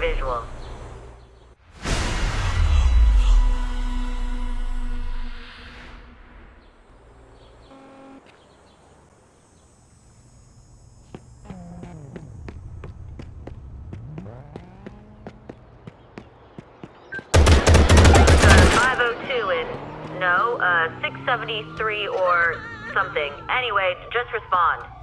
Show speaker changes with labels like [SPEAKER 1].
[SPEAKER 1] We've visual. Oh no, uh, 673 or something. Anyway, just respond.